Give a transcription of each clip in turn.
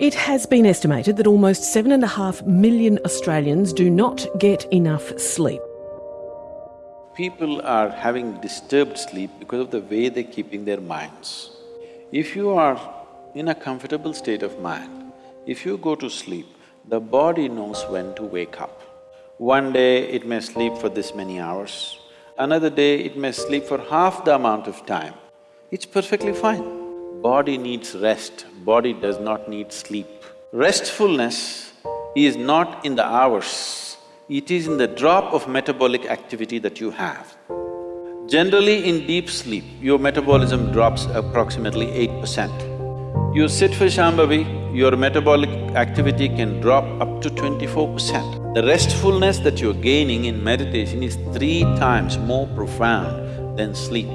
It has been estimated that almost 7.5 million Australians do not get enough sleep. People are having disturbed sleep because of the way they're keeping their minds. If you are in a comfortable state of mind, if you go to sleep, the body knows when to wake up. One day it may sleep for this many hours, another day it may sleep for half the amount of time. It's perfectly fine. Body needs rest, body does not need sleep. Restfulness is not in the hours, it is in the drop of metabolic activity that you have. Generally in deep sleep, your metabolism drops approximately eight percent. You sit for Shambhavi, your metabolic activity can drop up to twenty-four percent. The restfulness that you're gaining in meditation is three times more profound than sleep.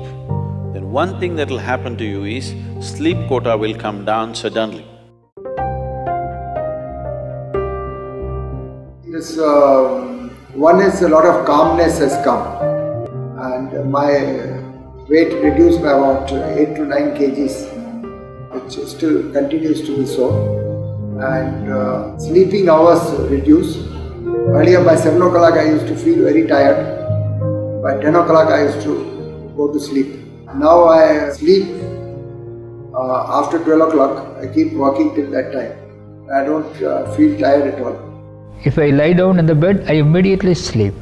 One thing that'll happen to you is, sleep quota will come down suddenly. This um, one is a lot of calmness has come and my weight reduced by about eight to nine kgs which still continues to be so and uh, sleeping hours reduced. Earlier by 7 o'clock I used to feel very tired, by 10 o'clock I used to go to sleep. Now I sleep uh, after 12 o'clock, I keep walking till that time. I don't uh, feel tired at all. If I lie down in the bed, I immediately sleep.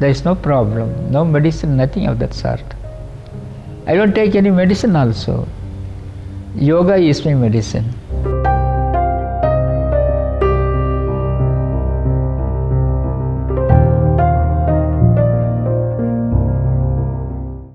There is no problem, no medicine, nothing of that sort. I don't take any medicine also. Yoga is my medicine.